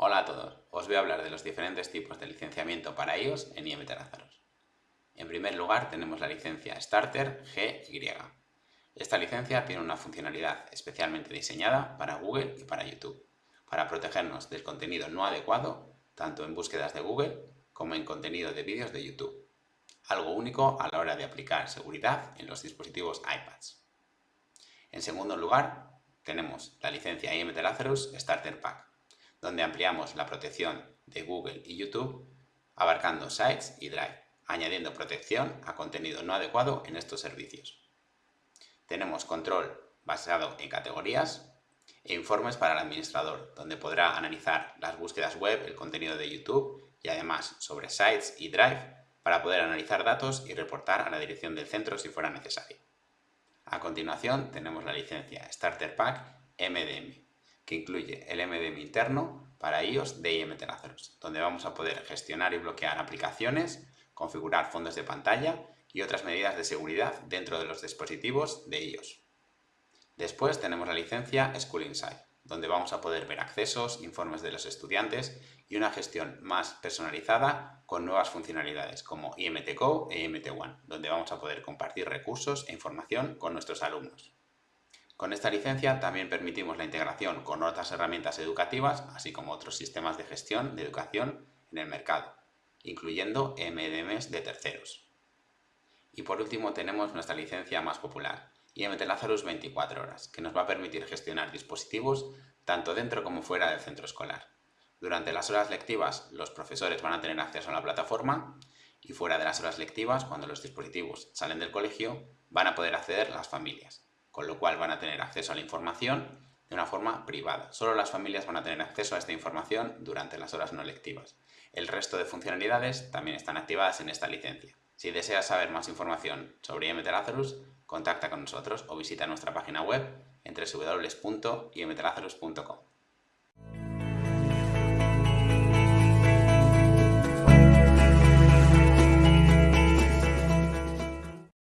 Hola a todos, os voy a hablar de los diferentes tipos de licenciamiento para iOS en IMT Lazarus. En primer lugar tenemos la licencia Starter GY. Esta licencia tiene una funcionalidad especialmente diseñada para Google y para YouTube, para protegernos del contenido no adecuado, tanto en búsquedas de Google como en contenido de vídeos de YouTube. Algo único a la hora de aplicar seguridad en los dispositivos iPads. En segundo lugar, tenemos la licencia IMT Lazarus Starter Pack donde ampliamos la protección de Google y YouTube, abarcando Sites y Drive, añadiendo protección a contenido no adecuado en estos servicios. Tenemos control basado en categorías e informes para el administrador, donde podrá analizar las búsquedas web, el contenido de YouTube y además sobre Sites y Drive para poder analizar datos y reportar a la dirección del centro si fuera necesario. A continuación tenemos la licencia Starter Pack MDM, que incluye el MDM interno para iOS de IMT Lazarus, donde vamos a poder gestionar y bloquear aplicaciones, configurar fondos de pantalla y otras medidas de seguridad dentro de los dispositivos de iOS. Después tenemos la licencia School Insight, donde vamos a poder ver accesos, informes de los estudiantes y una gestión más personalizada con nuevas funcionalidades como IMT Go e IMT One, donde vamos a poder compartir recursos e información con nuestros alumnos. Con esta licencia también permitimos la integración con otras herramientas educativas, así como otros sistemas de gestión de educación en el mercado, incluyendo MDMs de terceros. Y por último tenemos nuestra licencia más popular, IMT Lazarus 24 horas, que nos va a permitir gestionar dispositivos tanto dentro como fuera del centro escolar. Durante las horas lectivas los profesores van a tener acceso a la plataforma y fuera de las horas lectivas, cuando los dispositivos salen del colegio, van a poder acceder las familias con lo cual van a tener acceso a la información de una forma privada. Solo las familias van a tener acceso a esta información durante las horas no lectivas. El resto de funcionalidades también están activadas en esta licencia. Si deseas saber más información sobre IMT Lazarus, contacta con nosotros o visita nuestra página web en www.imtlazarus.com.